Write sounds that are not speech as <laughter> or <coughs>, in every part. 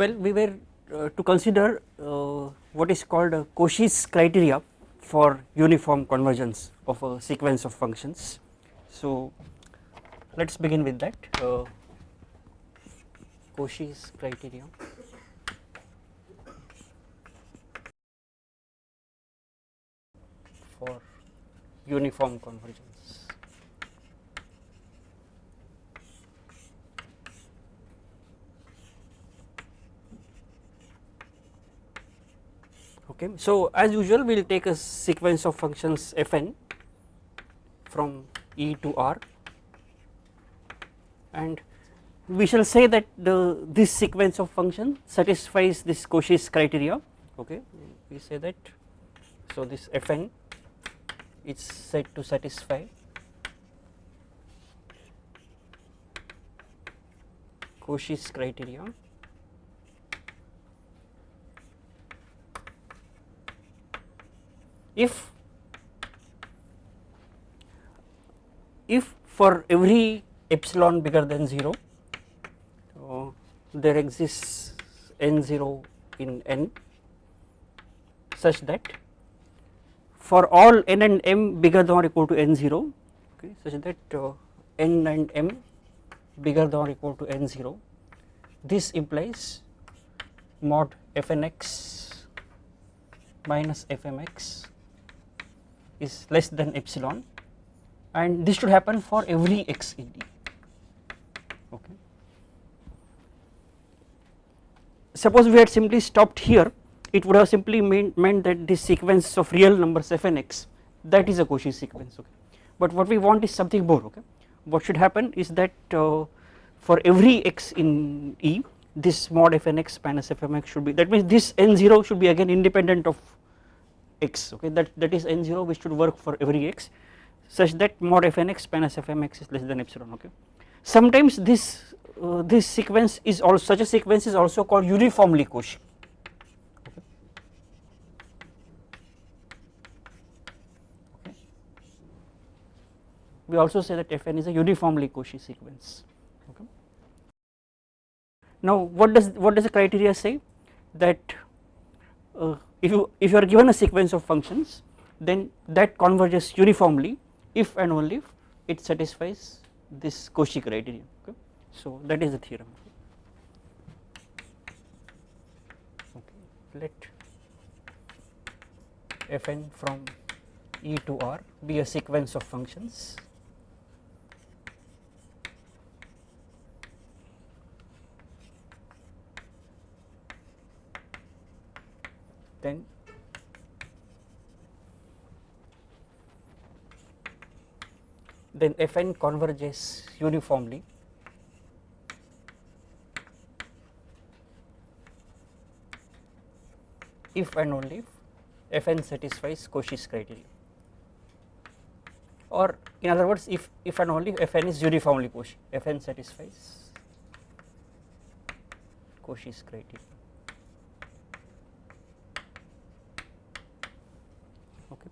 Well, we were uh, to consider uh, what is called a Cauchy's criteria for uniform convergence of a sequence of functions. So, let us begin with that uh, Cauchy's criteria. for uniform convergence. Okay. So, as usual we will take a sequence of functions fn from E to R. And we shall say that the this sequence of function satisfies this Cauchy's criteria. Okay. We say that so this fn is said to satisfy Cauchy's criteria if if for every epsilon bigger than 0 uh, there exists n0 in n such that for all n and m bigger than or equal to n0 okay, such that uh, n and m bigger than or equal to n0 this implies mod fnx minus fmx is less than epsilon and this should happen for every x in D. Okay. Suppose we had simply stopped here, it would have simply mean, meant that this sequence of real numbers f and x that is a Cauchy sequence. Okay. But what we want is something more. Okay. What should happen is that uh, for every x in E, this mod f and x minus f m x should be that means this n0 should be again independent of x. Okay. That that is n0 which should work for every x such that mod fnx minus fmx is less than epsilon okay. Sometimes this uh, this sequence is also such a sequence is also called uniformly Cauchy okay. We also say that fn is a uniformly Cauchy sequence okay. Now what does what does the criteria say that uh, if you if you are given a sequence of functions then that converges uniformly if and only if it satisfies this Cauchy criterion okay. So that is the theorem okay let fn from E to R be a sequence of functions then then Fn converges uniformly if and only if Fn satisfies Cauchy's criteria or in other words if, if and only if Fn is uniformly Cauchy, Fn satisfies Cauchy's criteria. Okay.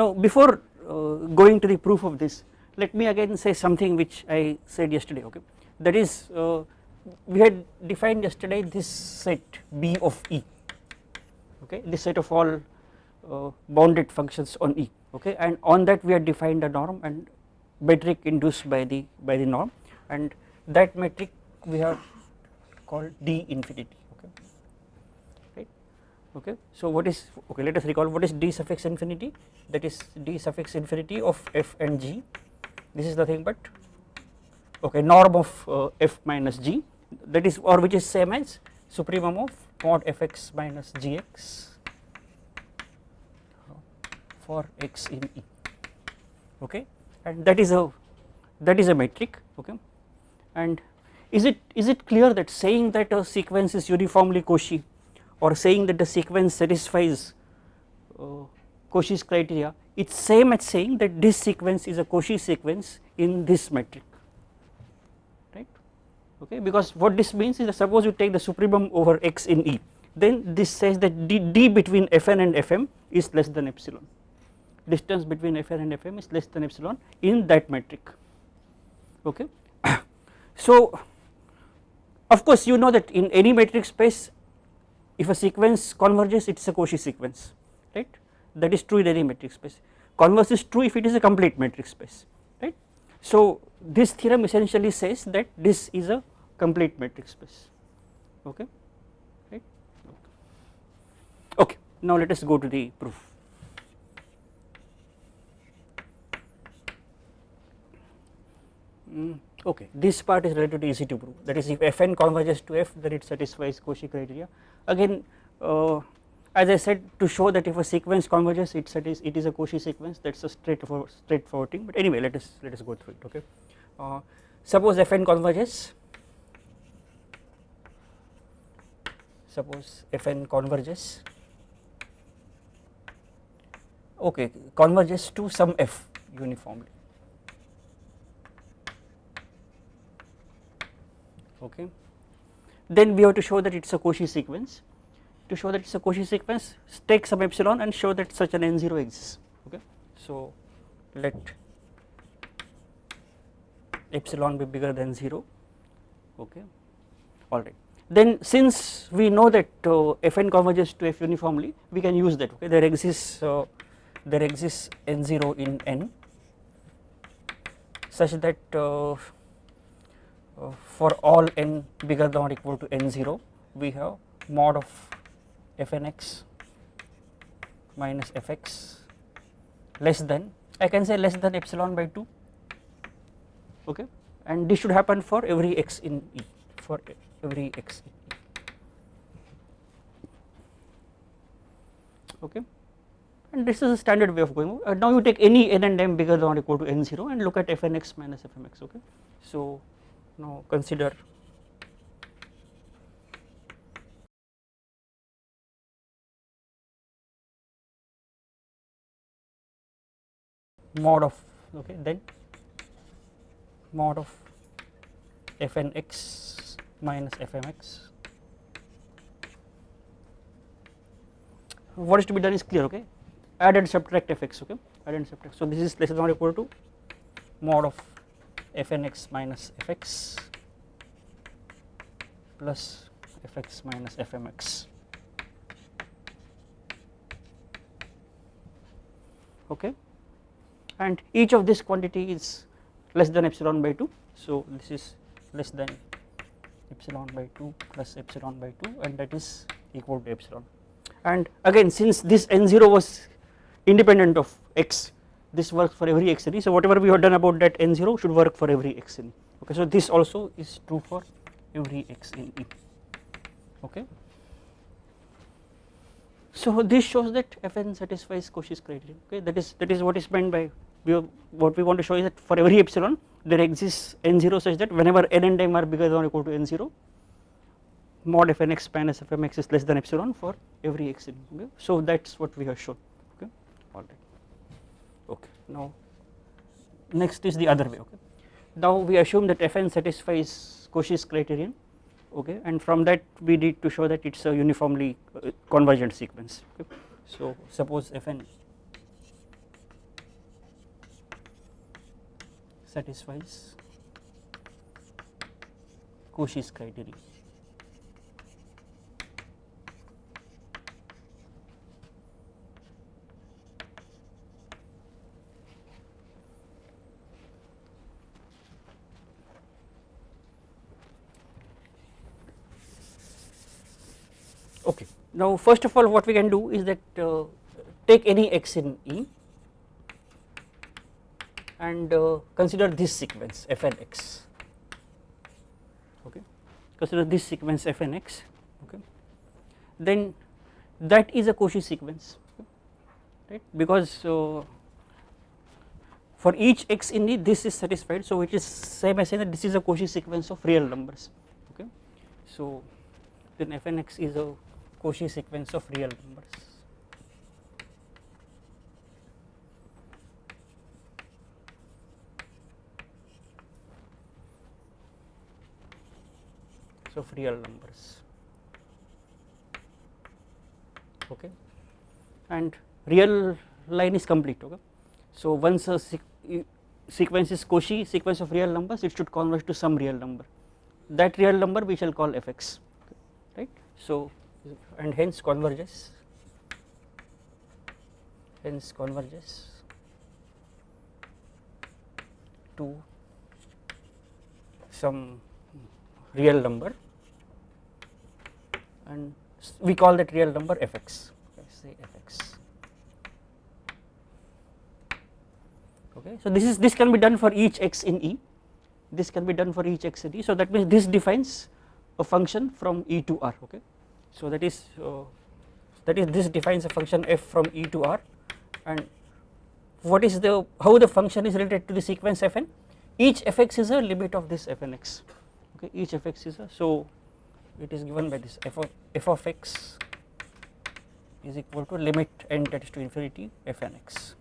Now before uh, going to the proof of this let me again say something which I said yesterday okay? That is uh, we had defined yesterday this set B of E okay? This set of all uh, bounded functions on E okay? And on that we had defined a norm and metric induced by the by the norm. And that metric we have called D infinity okay. So what is okay let us recall what is d suffix infinity? That is d suffix infinity of f and g. This is nothing but okay norm of uh, f minus g. That is or which is same as supremum of mod fx minus gx for x in E. Okay. And that is a that is a metric. Okay. And is it is it clear that saying that a sequence is uniformly Cauchy or saying that the sequence satisfies uh, Cauchy's criteria it is same as saying that this sequence is a Cauchy sequence in this metric right okay because what this means is that suppose you take the supremum over x in E then this says that d, d between fn and fm is less than epsilon distance between Fn and Fm is less than epsilon in that metric okay. <coughs> so of course you know that in any metric space if a sequence converges it is a Cauchy sequence right? That is true in any metric space. Converse is true if it is a complete metric space right. So this theorem essentially says that this is a complete metric space okay? Right? Okay now let us go to the proof. Mm, okay this part is relatively easy to prove that is if fn converges to f then it satisfies Cauchy criteria. Again uh, as I said to show that if a sequence converges it, it is it is a Cauchy sequence that is a straightforward straightforward thing. But anyway let us let us go through it okay? Uh, suppose fn converges. Suppose fn converges. Okay converges to some f uniformly okay. Then we have to show that it is a Cauchy sequence. To show that it is a Cauchy sequence take some epsilon and show that such an n0 exists. Okay. So let epsilon be bigger than 0 okay. Alright then since we know that uh, fn converges to f uniformly we can use that. Okay. There exists uh, there exists n0 in n such that uh, for all n bigger than or equal to n0 we have mod of fnx minus fx less than I can say less than epsilon by 2 okay. And this should happen for every x in E for every x in E. Okay. And this is a standard way of going. Uh, now you take any n and m bigger than or equal to n0 and look at fnx minus fmx okay? So now consider. Mod of okay then. Mod of fnx minus fmx what is to be done is clear okay? Add and subtract fx okay? Add and subtract. So this is less than or equal to mod of fnx minus fx plus fx minus fmx. Okay? And each of this quantity is less than epsilon by 2 so this is less than epsilon by 2 plus epsilon by 2 and that is equal to epsilon. And again since this n0 was independent of x this works for every x e so whatever we have done about that n0 should work for every x e okay so this also is true for every x in e okay. So this shows that fn satisfies Cauchy's criterion okay that is that is what is meant by we have, what we want to show is that for every epsilon there exists n0 such that whenever n and m are bigger than or equal to n0 mod fnx minus fmx is less than epsilon for every x in okay. so that is what we have shown. Okay alright okay now next is the other way okay now we assume that fn satisfies Cauchy's criterion okay and from that we need to show that it is a uniformly uh, convergent sequence okay. so suppose fn satisfies Cauchy's criteria. Okay. Now, first of all what we can do is that uh, take any x in E and uh, consider this sequence fnx okay? Consider this sequence fnx okay? Then that is a Cauchy sequence. Right? Because uh, for each x in it this is satisfied. So it is same as saying that this is a Cauchy sequence of real numbers. Okay? So then fnx is a Cauchy sequence of real numbers of real numbers okay and real line is complete okay. So once a sequence is Cauchy sequence of real numbers it should converge to some real number that real number we shall call fx right. So and hence converges. Hence converges. To some real number. And we call that real number fx. Say fx. Okay so this is this can be done for each x in e. This can be done for each x in e. So that means this defines a function from e to r okay so that is uh, that is this defines a function f from e to r. And what is the how the function is related to the sequence fn? Each fx is a limit of this fnx okay each fx is a so it is given by this f of, f of x is equal to limit n tends to infinity fnx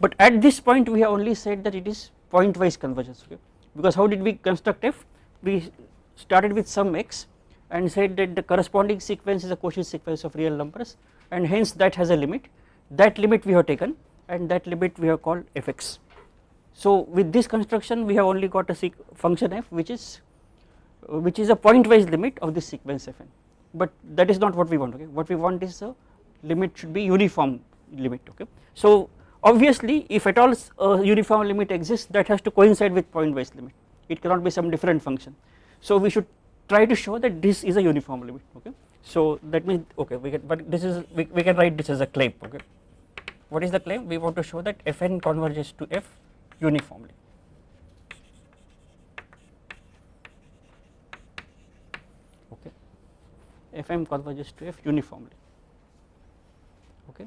but at this point we have only said that it is point wise convergence okay? Because how did we construct f we started with some x and said that the corresponding sequence is a Cauchy sequence of real numbers and hence that has a limit that limit we have taken and that limit we have called fx. So with this construction we have only got a function f which is which is a point wise limit of this sequence fn but that is not what we want okay what we want is a limit should be uniform limit okay. So obviously if at all a uniform limit exists that has to coincide with point wise limit it cannot be some different function. So we should try to show that this is a uniform limit okay? So that means okay we can but this is we, we can write this as a claim okay? What is the claim? We want to show that fn converges to f uniformly. Okay? Fm converges to f uniformly. Okay?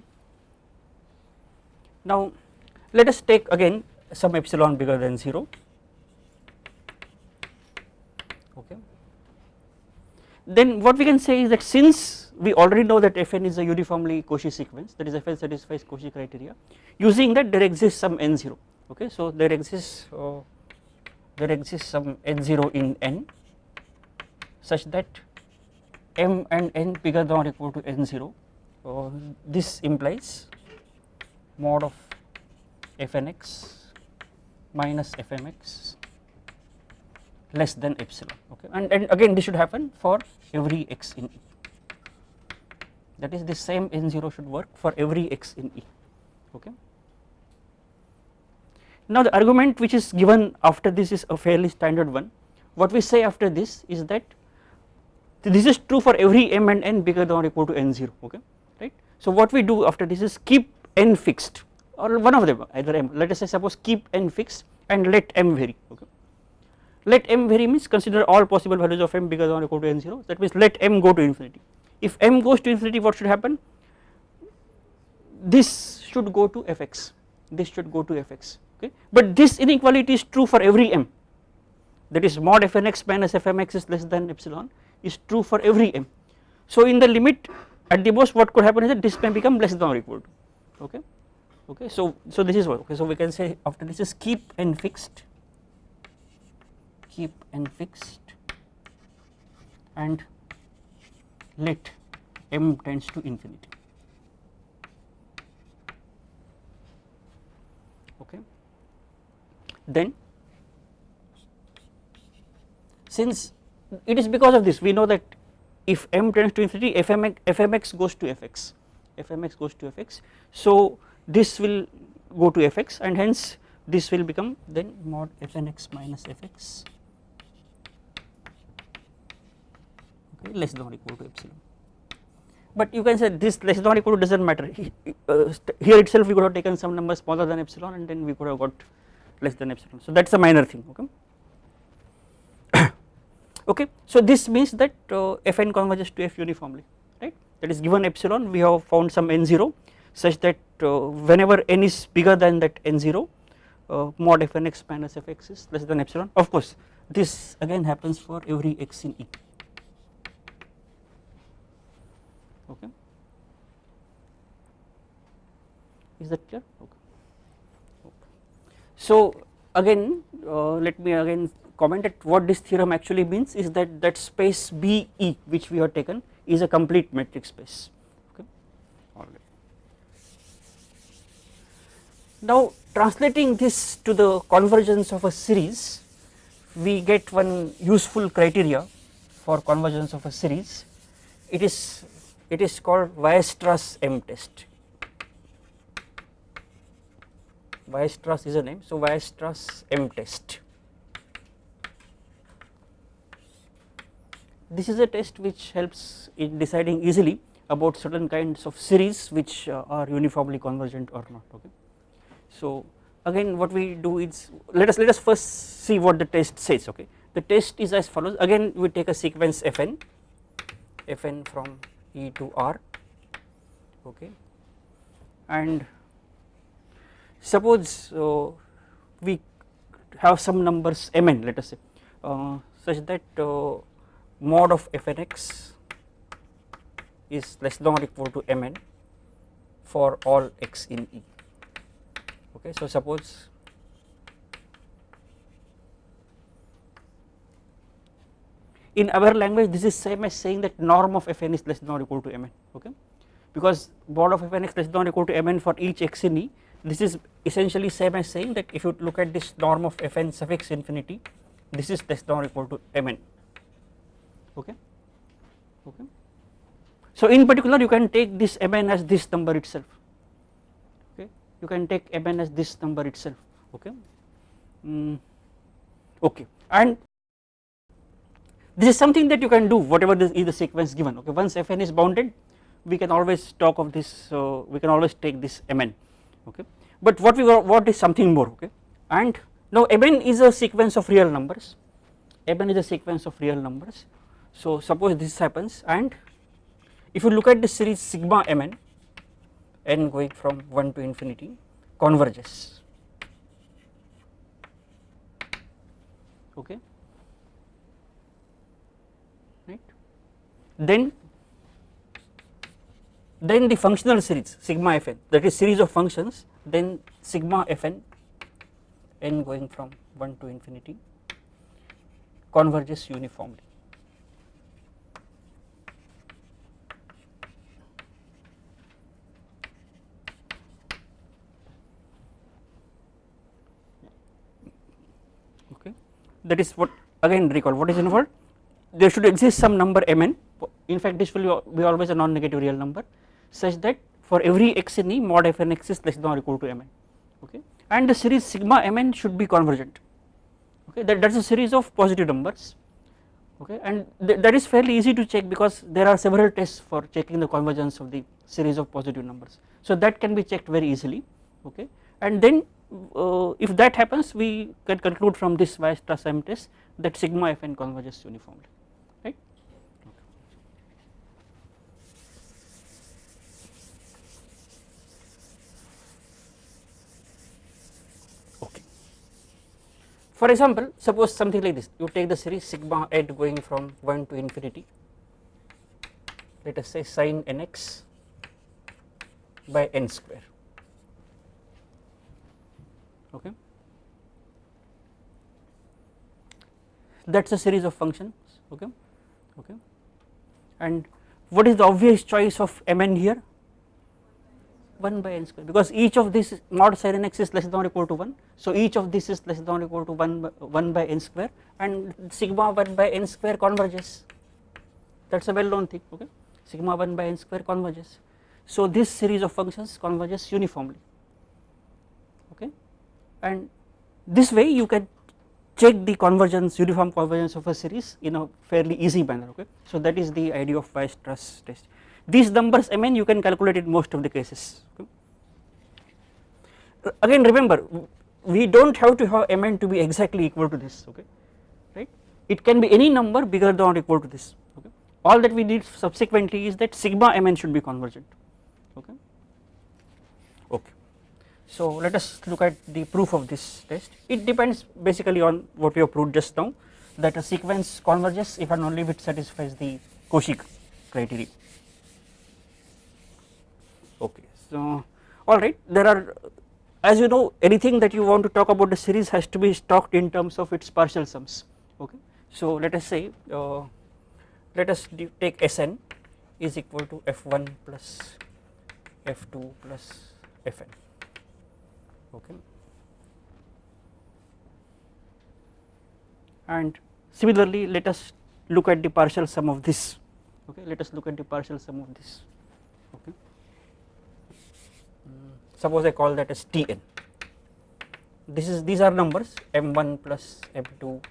Now let us take again some epsilon bigger than 0 okay then what we can say is that since we already know that fn is a uniformly Cauchy sequence that is fn satisfies Cauchy criteria using that there exists some n0 okay? So there exists uh, there exists some n0 in n such that m and n bigger than or equal to n0 uh, this implies mod of fnx minus fmx less than epsilon okay? And, and again this should happen for every x in E. That is the same n0 should work for every x in E okay. Now the argument which is given after this is a fairly standard one. What we say after this is that this is true for every m and n bigger than or equal to n0 okay? Right. So what we do after this is keep n fixed or one of them either m. Let us say suppose keep n fixed and let m vary okay let m vary means consider all possible values of m bigger than or equal to n0 that means let m go to infinity. If m goes to infinity what should happen? This should go to fx. This should go to fx okay? But this inequality is true for every m. That is mod fnx minus fmx is less than epsilon is true for every m. So in the limit at the most what could happen is that this may become less than or equal to okay? Okay so so this is what okay? So we can say after this is keep n fixed keep n fixed and let m tends to infinity. Okay. Then since it is because of this we know that if m tends to infinity fmx, fmx goes to fx fmx goes to fx. So this will go to fx and hence this will become then mod fnx minus fx okay, less than or equal to epsilon. But you can say this less than or equal to does not matter uh, here itself we could have taken some number smaller than epsilon and then we could have got less than epsilon. So that is a minor thing okay. <coughs> okay so this means that uh, fn converges to f uniformly right? That is given epsilon we have found some n0 such that uh, whenever n is bigger than that n0 uh, mod fnx minus fx is less than epsilon. Of course this again happens for every x in E okay. Is that clear? Okay, okay. so again uh, let me again comment that what this theorem actually means is that that space BE which we have taken is a complete metric space. Okay. All right. Now translating this to the convergence of a series we get one useful criteria for convergence of a series. It is it is called Weierstrass M test. Weierstrass is a name. So Weierstrass M test. This is a test which helps in deciding easily about certain kinds of series which uh, are uniformly convergent or not okay? So again what we do is let us let us first see what the test says okay? The test is as follows. Again we take a sequence fn. Fn from e to r okay? And suppose uh, we have some numbers mn let us say uh, such that uh, mod of fnx is less than or equal to mn for all x in E okay? So suppose in our language this is same as saying that norm of fn is less than or equal to mn okay? Because mod of fn is less than or equal to mn for each x in E this is essentially same as saying that if you look at this norm of fn suffix infinity this is less than or equal to mn okay? Okay? So in particular you can take this mn as this number itself okay? You can take mn as this number itself okay? Mm, okay. And this is something that you can do whatever this is the sequence given. Okay once fn is bounded we can always talk of this so we can always take this mn. Okay but what we what is something more okay? And now mn is a sequence of real numbers. Mn is a sequence of real numbers. So suppose this happens and if you look at the series sigma mn n going from 1 to infinity converges. Okay right then then the functional series sigma fn that is series of functions then sigma fn n going from 1 to infinity converges uniformly. Okay, that is what again recall what is involved? There should exist some number mn in fact this will be always a non-negative real number such that for every x in E mod fn x is less than or equal to mn okay? And the series sigma mn should be convergent okay? That that is a series of positive numbers okay? And th that is fairly easy to check because there are several tests for checking the convergence of the series of positive numbers. So that can be checked very easily okay? And then uh, if that happens we can conclude from this Weierstrass M test that sigma fn converges uniformly right. Okay. For example, suppose something like this. You take the series sigma at going from 1 to infinity. Let us say sine nx by n square. Okay. That is a series of functions. Okay. Okay. And what is the obvious choice of mn here 1 by n square. Because each of this mod sin x is less than or equal to 1 so each of this is less than or equal to 1 by, 1 by n square. And sigma 1 by n square converges. That is a well known thing okay? Sigma 1 by n square converges. So this series of functions converges uniformly okay? And this way you can check the convergence uniform convergence of a series in a fairly easy manner okay? So that is the idea of Weierstrass test these numbers mn you can calculate in most of the cases okay. again remember we do not have to have mn to be exactly equal to this okay right it can be any number bigger than or equal to this okay all that we need subsequently is that sigma mn should be convergent okay okay so let us look at the proof of this test. It depends basically on what we have proved just now that a sequence converges if and only if it satisfies the Cauchy criteria. Okay, so alright there are as you know anything that you want to talk about the series has to be talked in terms of its partial sums. Okay. So let us say uh, let us take Sn is equal to f1 plus f2 plus fn. Okay. And similarly let us look at the partial sum of this. Okay. Let us look at the partial sum of this. Okay suppose I call that as Tn. This is these are numbers m1 plus m2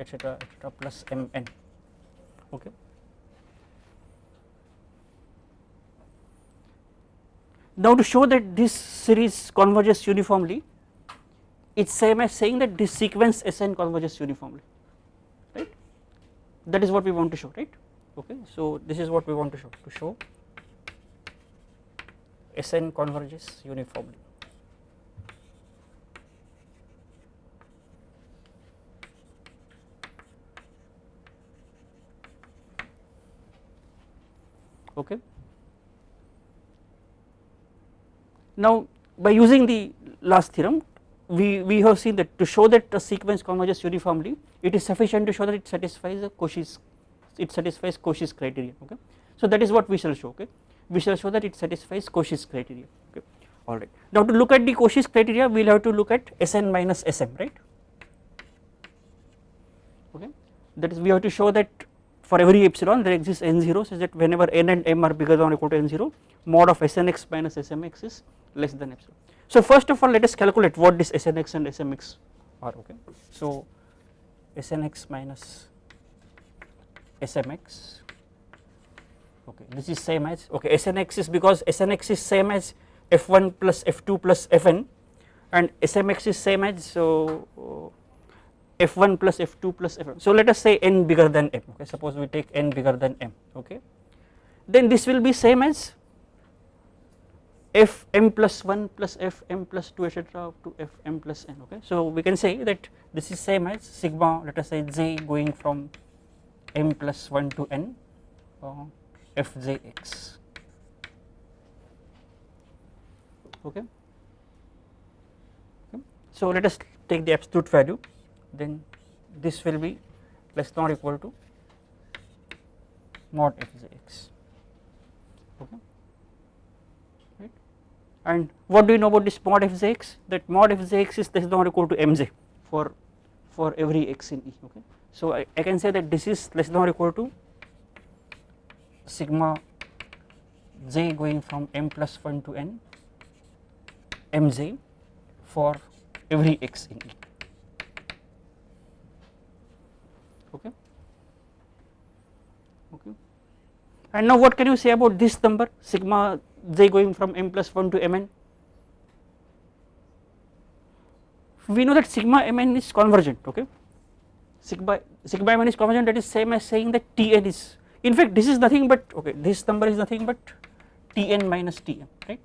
etc etc plus mn. Okay? Now to show that this series converges uniformly it's same as saying that this sequence Sn converges uniformly right? That is what we want to show right? Okay so this is what we want to show to show Sn converges uniformly. Okay. Now by using the last theorem we, we have seen that to show that a sequence converges uniformly it is sufficient to show that it satisfies the Cauchy's it satisfies Cauchy's criteria okay. So that is what we shall show okay we shall show that it satisfies Cauchy's criteria okay alright. Now to look at the Cauchy's criteria we will have to look at Sn minus Sm right okay that is we have to show that for every epsilon there exists n0 such that whenever n and m are bigger than or equal to n0 mod of Snx minus Smx is less than epsilon. So first of all let us calculate what this Snx and Smx are okay. So Snx minus Smx okay this is same as okay Snx is because Snx is same as f1 plus f2 plus fn and Smx is same as so f1 plus f2 plus fn so let us say n bigger than m okay? Suppose we take n bigger than m okay? Then this will be same as f m plus 1 plus f m plus 2 etc up to f m plus n okay. So we can say that this is same as sigma let us say j going from m plus 1 to n uh, f j x okay. okay. So let us take the absolute value then this will be less than or equal to mod f j x okay Right. and what do you know about this mod fjx that mod fjx is less than or equal to mj for for every x in E okay. So I, I can say that this is less than or equal to sigma j going from m plus 1 to n mj for every x in E. Okay? Okay? And now what can you say about this number sigma j going from m plus 1 to mn we know that sigma mn is convergent okay? Sigma sigma mn is convergent that is same as saying that tn is in fact this is nothing but okay this number is nothing but tn minus tm right?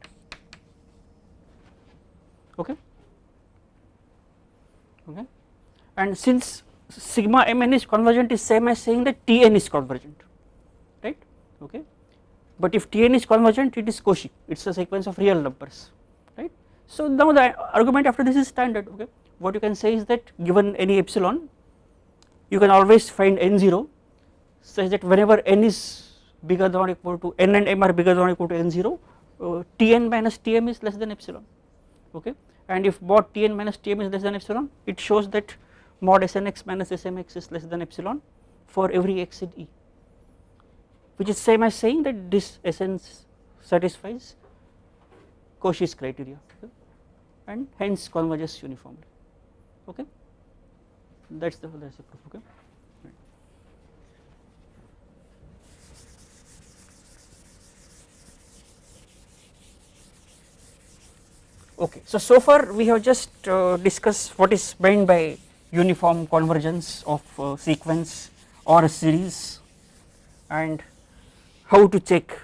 Okay? Okay? And since sigma mn is convergent is same as saying that tn is convergent right? Okay? But if Tn is convergent it is Cauchy. It is a sequence of real numbers right. So now the argument after this is standard okay? What you can say is that given any epsilon you can always find n0 such that whenever n is bigger than or equal to n and m are bigger than or equal to n0 uh, Tn minus Tm is less than epsilon okay? And if mod Tn minus Tm is less than epsilon it shows that mod Snx minus Smx is less than epsilon for every x in E which is same as saying that this Sn satisfies Cauchy's criteria okay, and hence converges uniformly okay? That is the that is the proof okay. Okay, so so far we have just uh, discussed what is meant by uniform convergence of uh, sequence or a series and how to check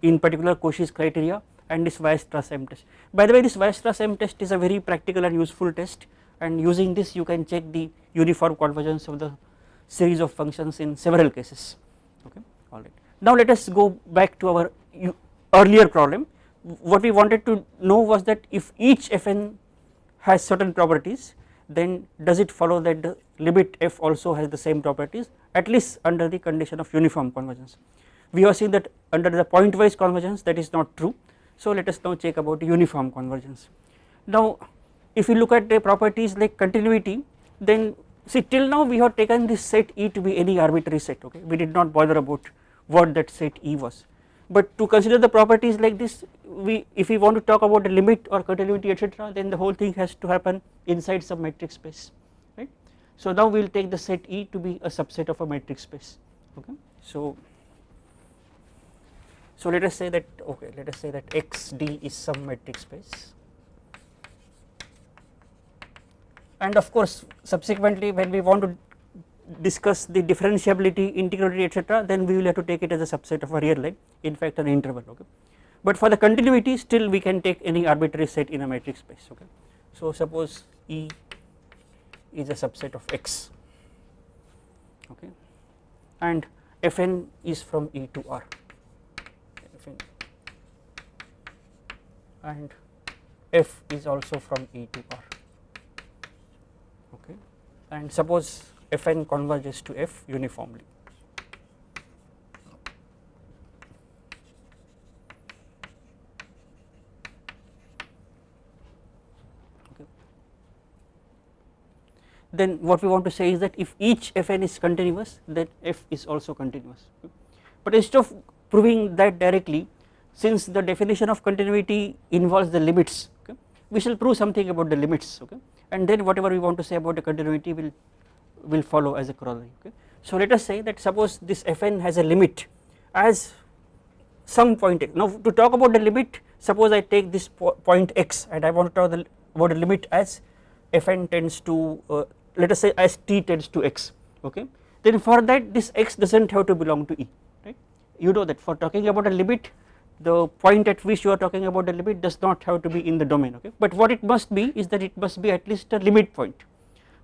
in particular Cauchy's criteria and this Weierstrass M test. By the way this Weierstrass M test is a very practical and useful test and using this you can check the uniform convergence of the series of functions in several cases okay alright. Now let us go back to our earlier problem what we wanted to know was that if each fn has certain properties then does it follow that the limit f also has the same properties at least under the condition of uniform convergence. we have seen that under the pointwise convergence that is not true. So let us now check about uniform convergence. Now if you look at the properties like continuity then see till now we have taken this set E to be any arbitrary set okay we did not bother about what that set E was but to consider the properties like this we if we want to talk about the limit or continuity etc then the whole thing has to happen inside some metric space right. So now we will take the set E to be a subset of a metric space okay. So so let us say that okay let us say that xd is some metric space and of course subsequently when we want to discuss the differentiability, integrability etc then we will have to take it as a subset of a real line in fact an interval okay. But for the continuity still we can take any arbitrary set in a metric space okay. So suppose E is a subset of X okay and Fn is from E to R Fn and F is also from E to R okay and suppose Fn converges to F uniformly. Okay. Then what we want to say is that if each Fn is continuous then F is also continuous but instead of proving that directly since the definition of continuity involves the limits okay, we shall prove something about the limits okay and then whatever we want to say about the continuity will will follow as a corollary okay. So let us say that suppose this fn has a limit as some point x. Now to talk about the limit suppose I take this po point x and I want to talk the, about the limit as fn tends to uh, let us say as t tends to x okay then for that this x does not have to belong to E right you know that for talking about a limit the point at which you are talking about the limit does not have to be in the domain okay but what it must be is that it must be at least a limit point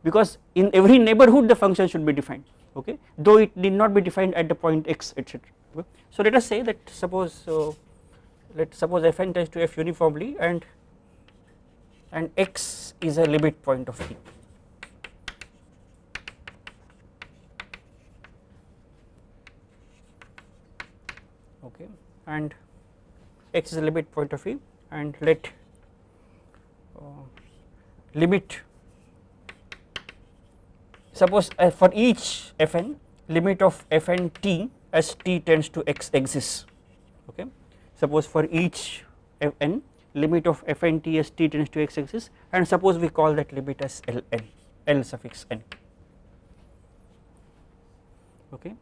because in every neighborhood the function should be defined okay though it need not be defined at the point x etc. Okay. So let us say that suppose let suppose fn tends to f uniformly and and x is a limit point of t. okay and x is a limit point of e and let uh, limit suppose uh, for each fn limit of fn t as t tends to x exists okay? Suppose for each fn limit of fn t as t tends to x exists and suppose we call that limit as ln l suffix n. Okay?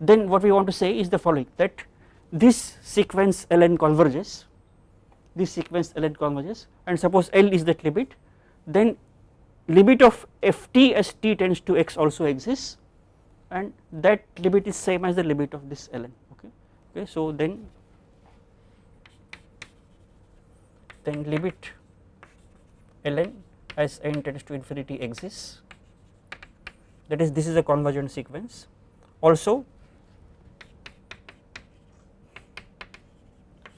Then what we want to say is the following that this sequence ln converges this sequence ln converges and suppose l is that limit then limit of ft as t tends to x also exists and that limit is same as the limit of this ln okay. Okay so then then limit ln as n tends to infinity exists. That is this is a convergent sequence. Also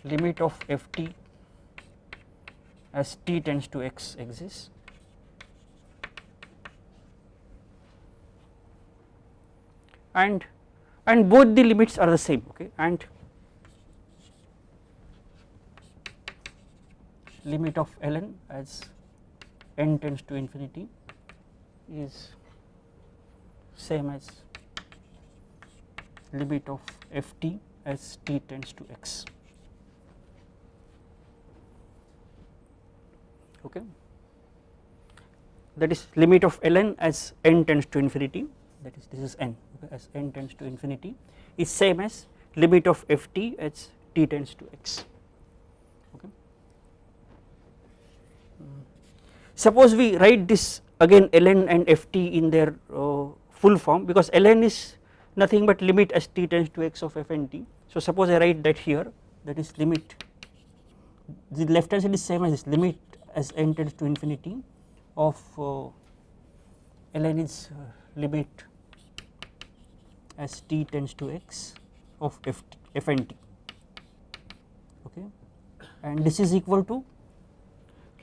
limit of ft as t tends to x exists and and both the limits are the same okay? And limit of ln as n tends to infinity is same as limit of ft as t tends to x okay? That is limit of ln as n tends to infinity that is this is n as n tends to infinity is same as limit of ft as t tends to x okay. Hmm. Suppose we write this again ln and ft in their uh, full form because ln is nothing but limit as t tends to x of f and t. So suppose I write that here that is limit the left hand side is same as this limit as n tends to infinity of uh, ln is uh, limit as t tends to x of f, f and t. Okay? And this is equal to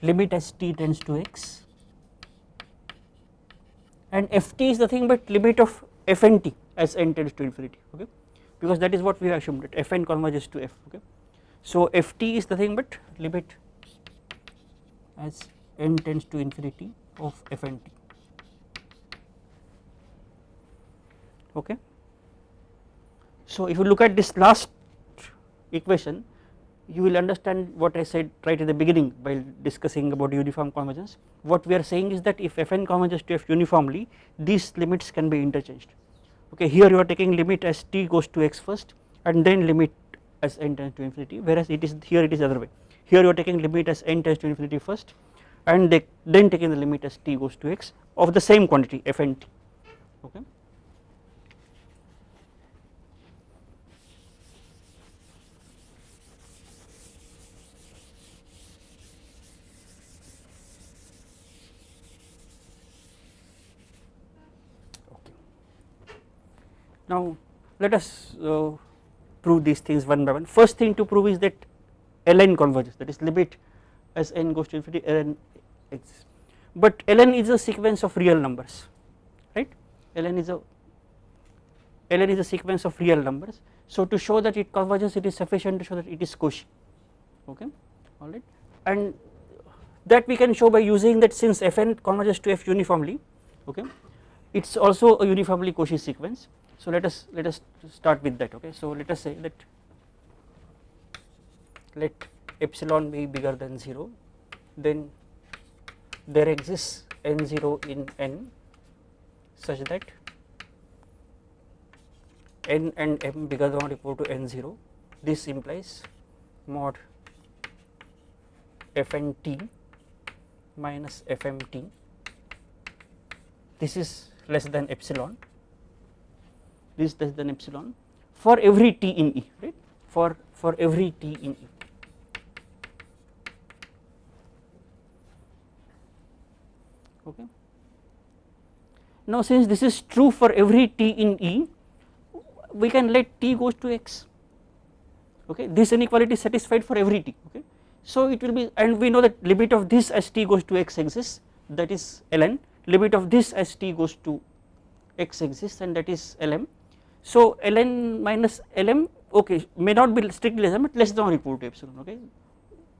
limit as t tends to x. And ft is nothing but limit of f and t as n tends to infinity. Okay? Because that is what we have assumed that fn converges to f. Okay. So ft is nothing but limit as n tends to infinity of fnt okay. So if you look at this last equation you will understand what I said right at the beginning while discussing about uniform convergence. What we are saying is that if fn converges to f uniformly these limits can be interchanged. Okay here you are taking limit as t goes to x first and then limit as n tends to infinity whereas it is here it is the other way. Here you are taking limit as n tends to infinity first and they, then taking the limit as t goes to x of the same quantity fnt okay Now let us uh, prove these things one by one. First thing to prove is that ln converges that is limit as n goes to infinity ln exists. But ln is a sequence of real numbers right ln is a ln is a sequence of real numbers. So to show that it converges it is sufficient to show that it is Cauchy okay alright and that we can show by using that since fn converges to f uniformly okay it is also a uniformly Cauchy sequence so let us let us start with that okay. So let us say that let epsilon be bigger than 0 then there exists n0 in n such that n and m bigger than or equal to n0 this implies mod fnt minus fmt this is less than epsilon this less than epsilon for every t in E right for for every t in E. Okay. Now since this is true for every t in E, we can let t goes to x. Okay, this inequality is satisfied for every t. Okay, so it will be, and we know that limit of this as t goes to x exists, that is ln. Limit of this as t goes to x exists, and that is lm. So ln minus lm okay may not be strictly less than but less than or equal to epsilon okay?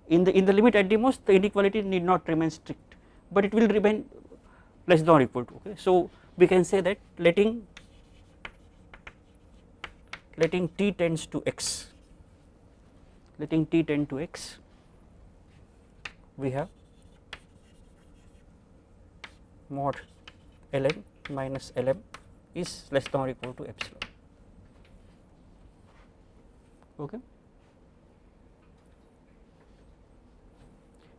In the in the limit at the most the inequality need not remain strict but it will remain less than or equal to okay? So we can say that letting letting t tends to x. Letting t tend to x we have mod ln minus lm is less than or equal to epsilon okay.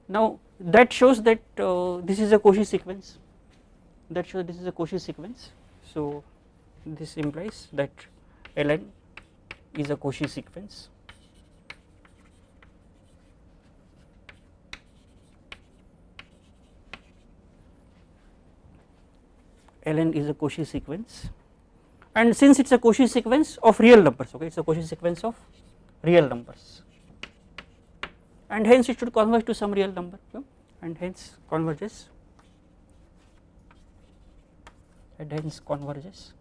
Now that shows that uh, this is a Cauchy sequence. That shows this is a Cauchy sequence. So this implies that ln is a Cauchy sequence. Ln is a Cauchy sequence. And since it is a Cauchy sequence of real numbers okay it is a Cauchy sequence of real numbers. And hence it should converge to some real number and hence converges. And hence converges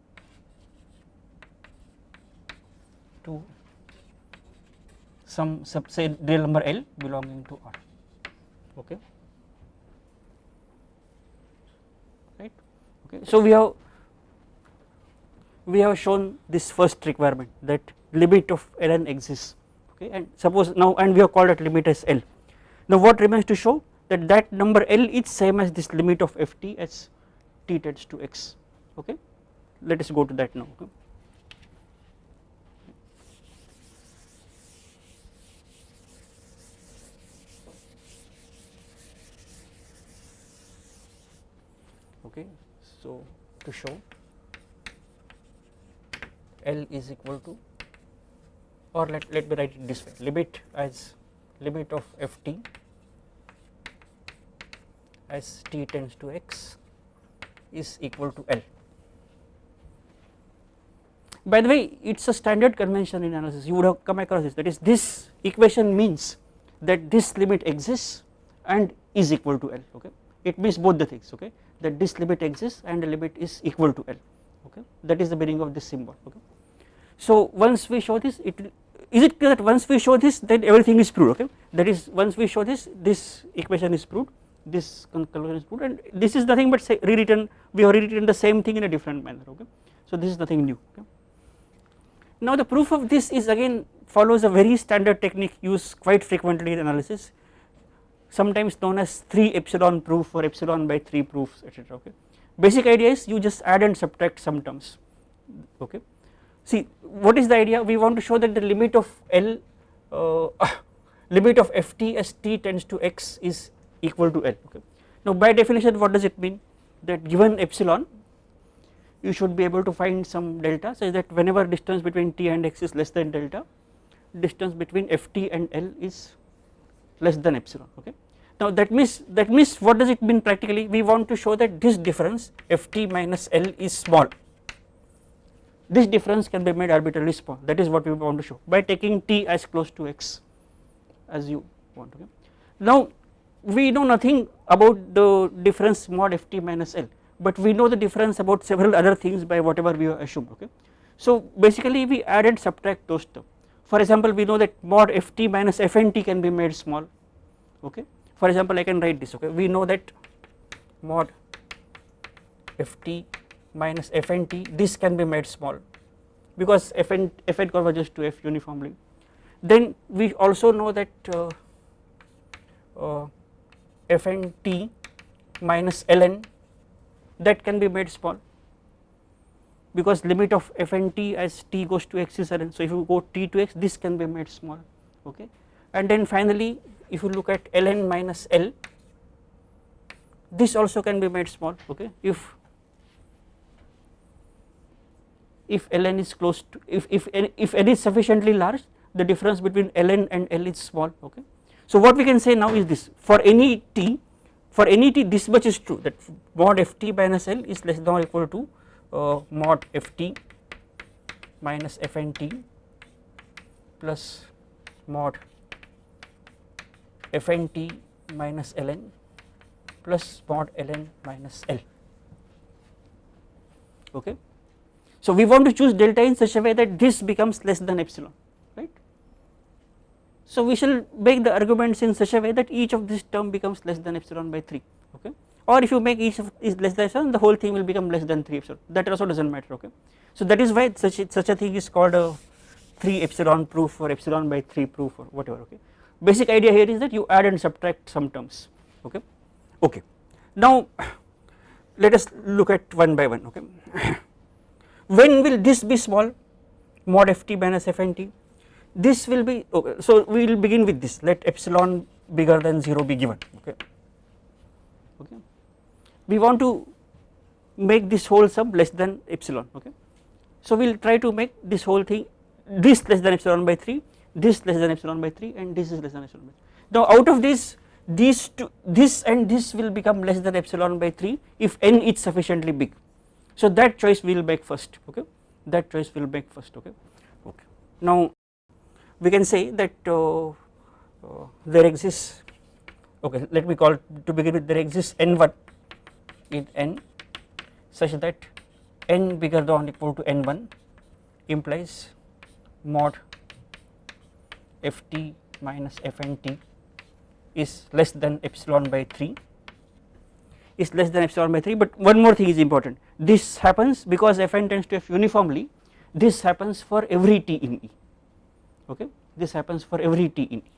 to some say real number L belonging to R okay? Right? Okay so we have we have shown this first requirement that limit of ln exists okay and suppose now and we have called that limit as L. Now what remains to show that that number L is same as this limit of ft as t tends to x okay let us go to that now okay. okay so to show L is equal to or let, let me write it this way. Limit as limit of ft as t tends to x is equal to L. By the way it is a standard convention in analysis. You would have come across this. That is this equation means that this limit exists and is equal to L okay? It means both the things okay? That this limit exists and the limit is equal to L okay? That is the meaning of this symbol okay. So once we show this it is it clear that once we show this then everything is proved okay that is once we show this this equation is proved this conclusion is proved and this is nothing but say rewritten we have rewritten the same thing in a different manner okay so this is nothing new okay. Now the proof of this is again follows a very standard technique used quite frequently in analysis sometimes known as 3 epsilon proof or epsilon by 3 proofs etc okay. Basic idea is you just add and subtract some terms okay. See what is the idea? We want to show that the limit of L uh, <coughs> limit of ft as t tends to x is equal to L. Okay. Now by definition what does it mean? That given epsilon you should be able to find some delta. Such that whenever distance between t and x is less than delta distance between ft and L is less than epsilon. Okay. Now that means that means what does it mean practically? We want to show that this difference ft minus L is small this difference can be made arbitrarily small that is what we want to show by taking t as close to x as you want okay. Now we know nothing about the difference mod ft minus L but we know the difference about several other things by whatever we assume okay. So basically we add and subtract those terms for example we know that mod ft minus fnt can be made small okay for example I can write this okay we know that mod ft minus fnt this can be made small because fn fn converges to f uniformly. Then we also know that uh, uh, fnt minus ln that can be made small because limit of fnt as t goes to x is ln so if you go t to x this can be made small okay? And then finally if you look at ln minus l this also can be made small okay? If if ln is close to if if if n is sufficiently large the difference between ln and l is small okay so what we can say now is this for any t for any t this much is true that mod ft minus L is less than or equal to uh, mod ft minus fnt plus mod fnt minus ln plus mod ln minus L okay. So we want to choose delta in such a way that this becomes less than epsilon right. so we shall make the arguments in such a way that each of this term becomes less than epsilon by 3 okay or if you make each of is less than epsilon the whole thing will become less than 3 epsilon that also does not matter okay. So that is why such such a thing is called a 3 epsilon proof or epsilon by 3 proof or whatever okay. Basic idea here is that you add and subtract some terms okay okay. Now let us look at one by one okay. When will this be small? Mod ft minus fnt this will be okay so we will begin with this. Let epsilon bigger than 0 be given okay? Okay. We want to make this whole sum less than epsilon okay? So we will try to make this whole thing this less than epsilon by 3 this less than epsilon by 3 and this is less than epsilon by 3 now out of this these two this and this will become less than epsilon by 3 if n is sufficiently big so that choice we will make first okay? That choice we will make first okay? Okay. Now we can say that uh, uh, there exists okay let me call to begin with there exists n1 in n such that n bigger than or equal to n1 implies mod ft minus fnt is less than epsilon by 3 is less than epsilon by 3 but one more thing is important this happens because fn tends to f uniformly this happens for every t in E okay this happens for every t in E.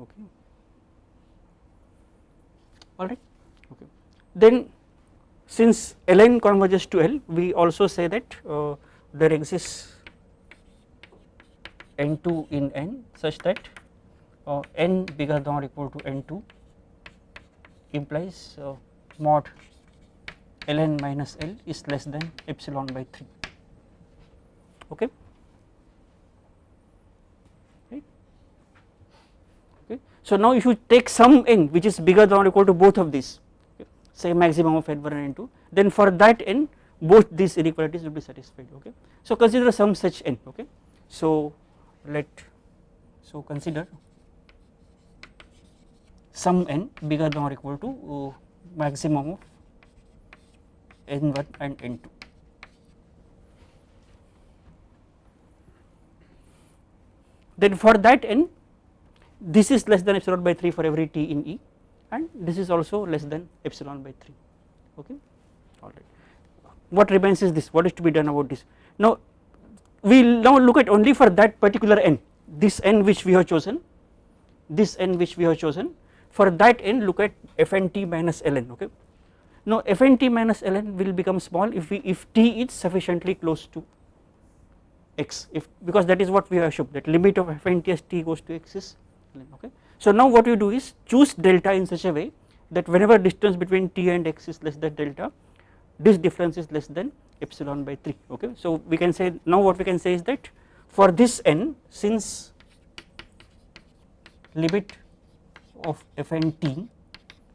Okay. All right. Okay. Then, since ln converges to L, we also say that uh, there exists n2 in n such that uh, n bigger than or equal to n2 implies uh, mod ln minus L is less than epsilon by 3 okay? Right? Okay? So now if you take some n which is bigger than or equal to both of these okay, say maximum of n1 and n2 then for that n both these inequalities will be satisfied okay? So consider some such n okay? So let so consider some n bigger than or equal to uh, maximum of n1 and n2. Then for that n this is less than epsilon by 3 for every t in E and this is also less than epsilon by 3 okay? Alright. What remains is this. What is to be done about this? Now we will now look at only for that particular n. This n which we have chosen this n which we have chosen for that n look at fnt minus ln okay now fnt minus ln will become small if we if t is sufficiently close to x if because that is what we have assumed that limit of fn t as t goes to x is ln okay. So now what you do is choose delta in such a way that whenever distance between t and x is less than delta this difference is less than epsilon by 3 okay. So we can say now what we can say is that for this n since limit of fn t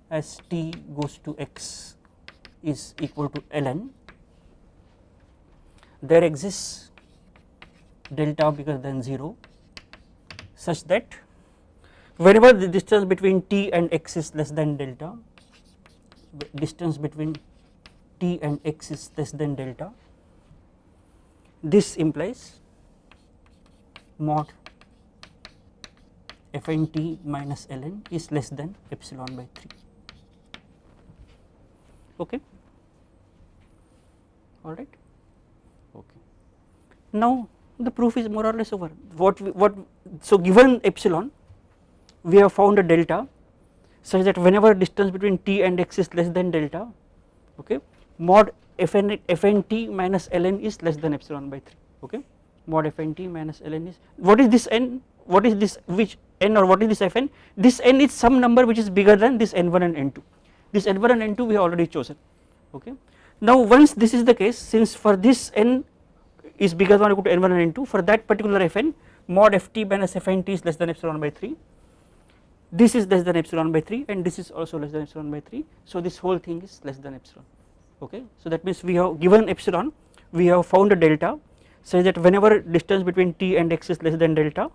as t goes to x is equal to ln. There exists delta bigger than 0 such that whenever the distance between t and x is less than delta distance between t and x is less than delta this implies mod fn t minus ln is less than epsilon by 3 okay? All right? Okay. Now the proof is more or less over. What we, what so given epsilon we have found a delta such that whenever distance between t and x is less than delta okay mod fn fn t minus ln is less than epsilon by 3 okay? Mod fnt minus ln is what is this n? What is this which n or what is this fn? This n is some number which is bigger than this n1 and n2 this n1 and n2 we have already chosen okay? Now once this is the case since for this n is bigger than or equal to n1 and n2 for that particular fn mod ft minus fn t is less than epsilon by 3 this is less than epsilon by 3 and this is also less than epsilon by 3 so this whole thing is less than epsilon okay? So that means we have given epsilon we have found a delta such that whenever distance between t and x is less than delta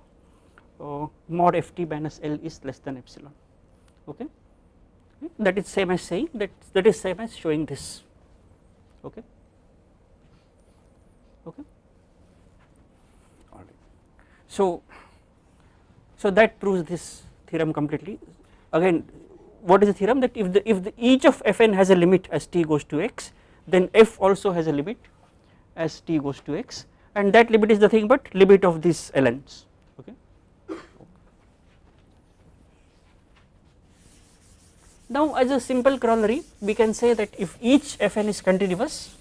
uh, mod ft minus l is less than epsilon. Okay? That is same as saying that that is same as showing this. Okay? Okay? All right. So so that proves this theorem completely. Again what is the theorem? That if the if the each of fn has a limit as t goes to x then f also has a limit as t goes to x. And that limit is nothing but limit of these ln's okay now as a simple corollary we can say that if each fn is continuous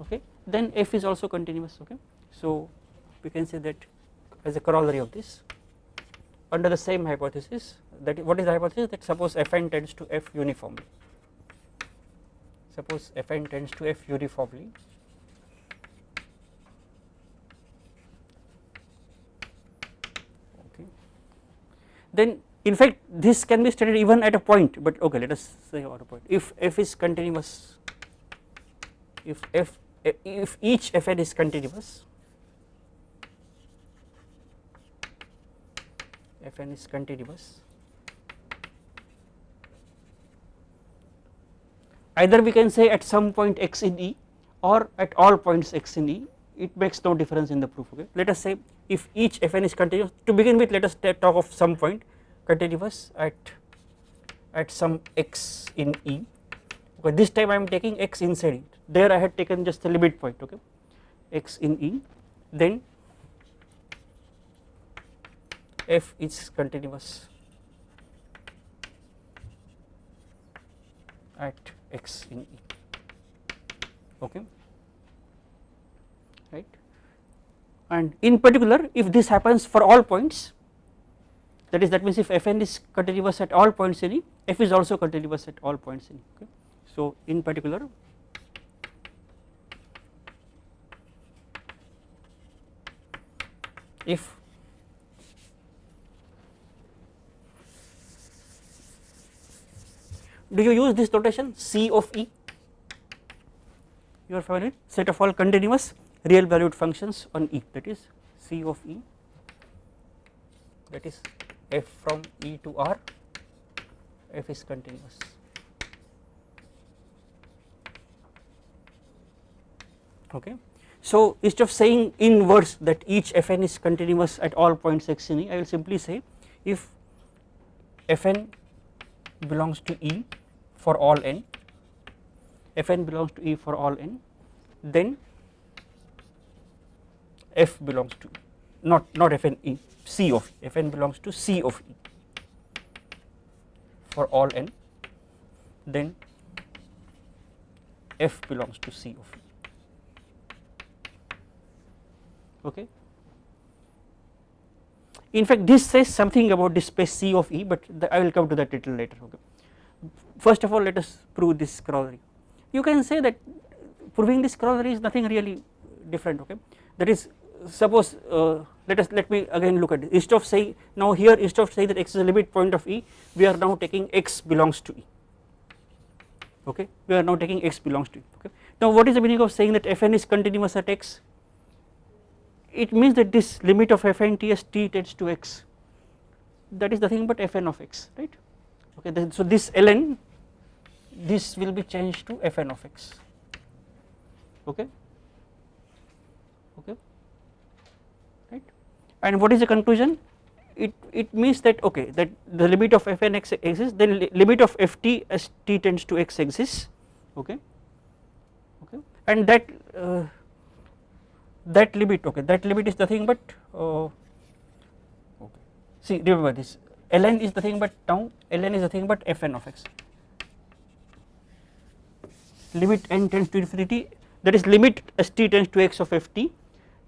okay then f is also continuous okay. So we can say that as a corollary of this under the same hypothesis that what is the hypothesis? That suppose fn tends to f uniformly. Suppose fn tends to f uniformly. Okay. Then in fact this can be stated even at a point but okay let us say at a point. If f is continuous if f if each fn is continuous fn is continuous either we can say at some point x in E or at all points x in E it makes no difference in the proof okay? Let us say if each fn is continuous to begin with let us talk of some point continuous at at some x in E. Okay this time I am taking x inside it there I had taken just the limit point okay? x in E. Then f is continuous at x in E. Okay? Right? And in particular if this happens for all points that is that means if fn is continuous at all points in E f is also continuous at all points in E okay? So in particular if do you use this notation C of E? You are familiar set of all continuous real valued functions on E that is C of E that is f from E to R f is continuous. Okay. So, instead of saying in words that each fn is continuous at all points x in E, I will simply say if fn belongs to E for all n, fn belongs to E for all n, then f belongs to not not fn E, C of E, fn belongs to C of E for all n, then f belongs to C of E. Okay. In fact, this says something about this space C of E, but I will come to that little later. Okay. First of all, let us prove this corollary. You can say that proving this corollary is nothing really different. Okay. That is, suppose uh, let us let me again look at it. Instead of saying now here instead of saying that x is a limit point of E, we are now taking x belongs to E. Okay. We are now taking x belongs to E. Okay. Now, what is the meaning of saying that fn is continuous at x? it means that this limit of fn t as t tends to x that is nothing but fn of x right okay then, so this ln this will be changed to fn of x okay right and what is the conclusion? It it means that okay that the limit of f n x exists then li limit of ft as t tends to x exists okay? Okay? And that uh, that limit okay that limit is nothing but uh, okay. See remember this ln is nothing but now ln is nothing but fn of x. Limit n tends to infinity that is limit as t tends to x of ft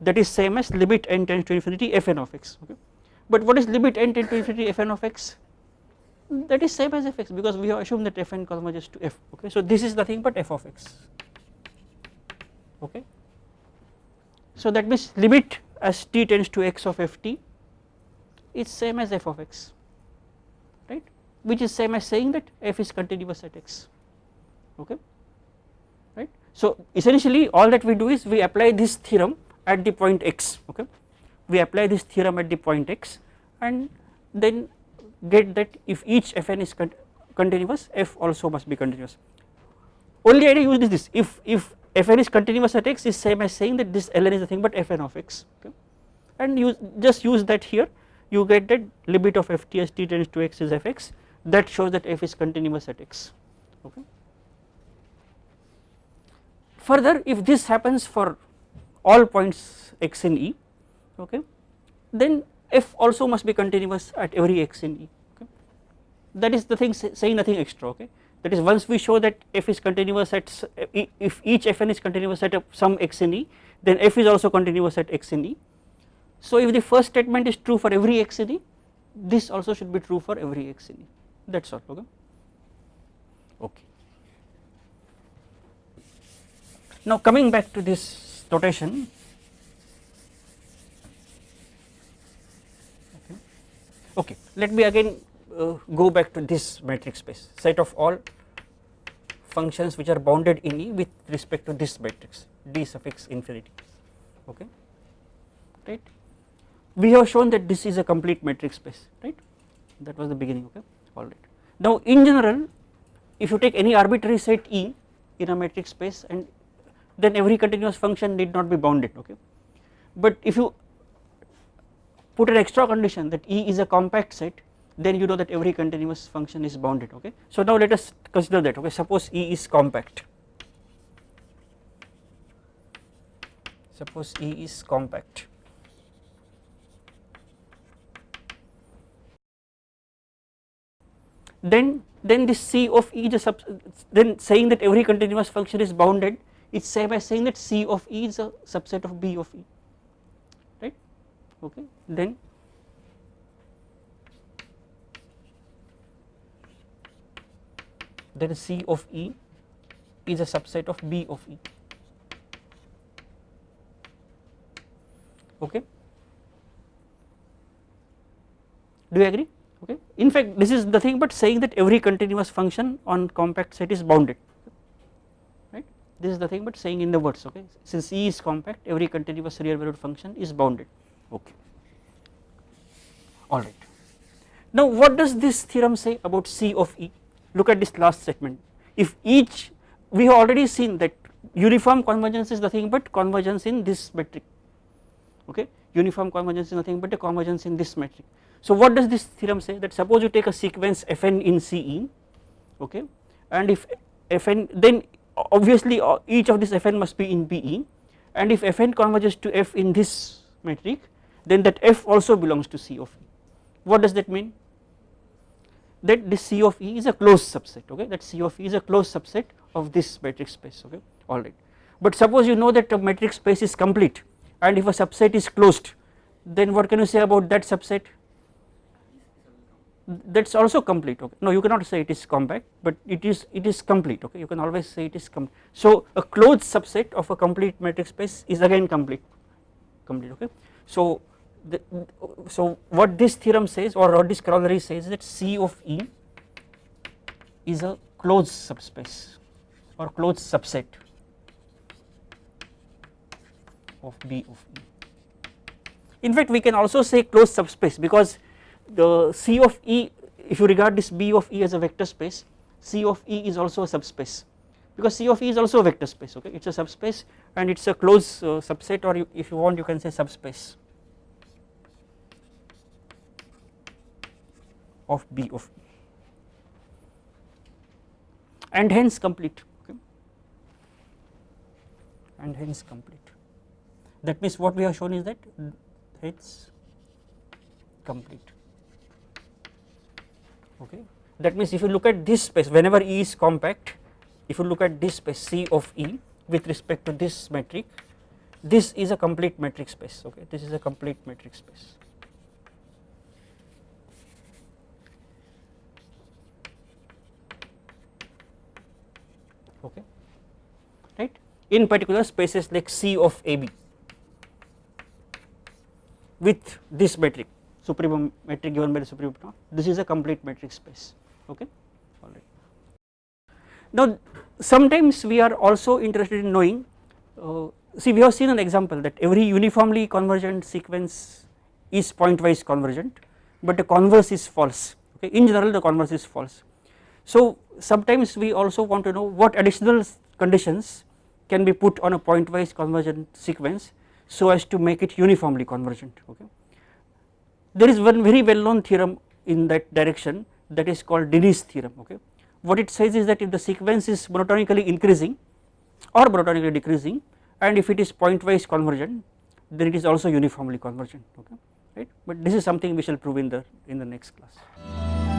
that is same as limit n tends to infinity fn of x okay? But what is limit n tends to infinity fn of x? That is same as fx because we have assumed that fn converges to f okay? So this is nothing but f of x okay? So that means limit as t tends to x of f t is same as f of x right? Which is same as saying that f is continuous at x okay. So essentially all that we do is we apply this theorem at the point x okay? We apply this theorem at the point x and then get that if each fn is con continuous f also must be continuous. Only idea use this. If if fn is continuous at x is same as saying that this ln is nothing but fn of x okay? And you just use that here. You get that limit of ft as t tends to x is fx. That shows that f is continuous at x okay. Further if this happens for all points x in E okay then f also must be continuous at every x in E okay that is the thing saying nothing extra okay that is once we show that f is continuous at if each fn is continuous at some x in E then f is also continuous at x in E. So if the first statement is true for every x in E this also should be true for every x in E that is all okay. okay. Now coming back to this notation okay, okay. Let me again uh, go back to this metric space. Set of all functions which are bounded in E with respect to this metric d suffix infinity. Okay. Right? We have shown that this is a complete metric space. Right? That was the beginning okay? All right. Now in general if you take any arbitrary set E in a metric space and then every continuous function need not be bounded okay? But if you put an extra condition that E is a compact set then you know that every continuous function is bounded okay. So now let us consider that okay? Suppose E is compact. Suppose E is compact. Then then this C of E the sub then saying that every continuous function is bounded it's same as saying that C of E is a subset of B of E right? Okay then then C of E is a subset of B of E. Okay? Do you agree? Okay? In fact this is the thing but saying that every continuous function on compact set is bounded this is the thing but saying in the words okay? Since E is compact every continuous real valued function is bounded. Okay. All right. Now what does this theorem say about C of E? Look at this last segment. If each we have already seen that uniform convergence is nothing but convergence in this metric. Okay? Uniform convergence is nothing but a convergence in this metric. So what does this theorem say? That suppose you take a sequence fn in Ce okay? And if fn then obviously uh, each of this fn must be in Pe and if fn converges to f in this metric then that f also belongs to C of E. What does that mean? That this C of E is a closed subset okay that C of E is a closed subset of this metric space okay alright. But suppose you know that a metric space is complete and if a subset is closed then what can you say about that subset that is also complete okay no you cannot say it is compact but it is it is complete okay you can always say it is complete. So a closed subset of a complete metric space is again complete complete okay. So the, so what this theorem says or what this corollary says that C of E is a closed subspace or closed subset of B of E. In fact we can also say closed subspace because the C of E if you regard this B of E as a vector space C of E is also a subspace. Because C of E is also a vector space okay? It is a subspace and it is a closed uh, subset or you, if you want you can say subspace of B of E. And hence complete okay? And hence complete. That means what we have shown is that it's complete okay. That means if you look at this space whenever E is compact if you look at this space C of E with respect to this metric this is a complete metric space. Okay. This is a complete metric space. Okay. Right? In particular spaces like C of AB with this metric supremum metric given by the supremum this is a complete metric space okay alright. Now sometimes we are also interested in knowing uh, see we have seen an example that every uniformly convergent sequence is pointwise convergent but the converse is false okay in general the converse is false. So sometimes we also want to know what additional conditions can be put on a pointwise convergent sequence so as to make it uniformly convergent okay there is one very well known theorem in that direction that is called Dini's theorem okay. What it says is that if the sequence is monotonically increasing or monotonically decreasing and if it is pointwise convergent then it is also uniformly convergent okay right but this is something we shall prove in the in the next class.